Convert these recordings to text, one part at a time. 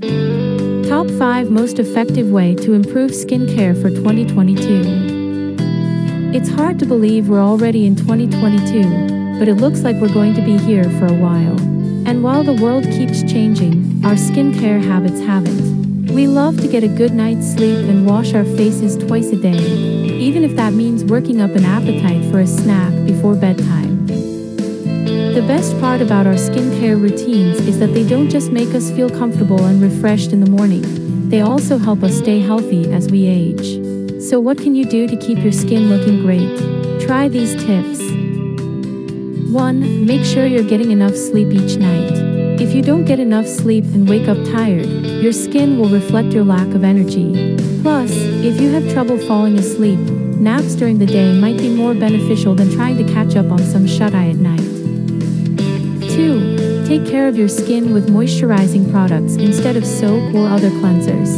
Top 5 Most Effective Way to Improve Skincare for 2022 It's hard to believe we're already in 2022, but it looks like we're going to be here for a while. And while the world keeps changing, our skincare habits haven't. We love to get a good night's sleep and wash our faces twice a day, even if that means working up an appetite for a snack before bedtime. The best part about our skincare routines is that they don't just make us feel comfortable and refreshed in the morning, they also help us stay healthy as we age. So what can you do to keep your skin looking great? Try these tips. 1. Make sure you're getting enough sleep each night. If you don't get enough sleep and wake up tired, your skin will reflect your lack of energy. Plus, if you have trouble falling asleep, naps during the day might be more beneficial than trying to catch up on some shut-eye at night. 2. Take care of your skin with moisturizing products instead of soap or other cleansers.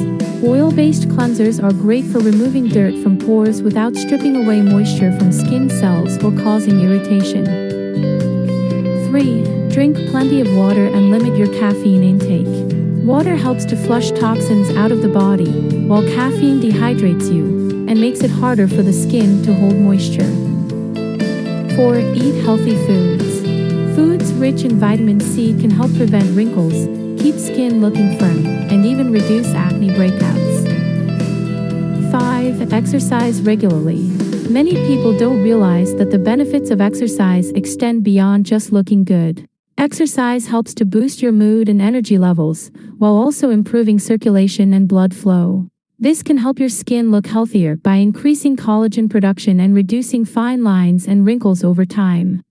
Oil-based cleansers are great for removing dirt from pores without stripping away moisture from skin cells or causing irritation. 3. Drink plenty of water and limit your caffeine intake. Water helps to flush toxins out of the body, while caffeine dehydrates you and makes it harder for the skin to hold moisture. 4. Eat healthy foods. Rich in vitamin C can help prevent wrinkles, keep skin looking firm, and even reduce acne breakouts. 5. Exercise regularly. Many people don't realize that the benefits of exercise extend beyond just looking good. Exercise helps to boost your mood and energy levels, while also improving circulation and blood flow. This can help your skin look healthier by increasing collagen production and reducing fine lines and wrinkles over time.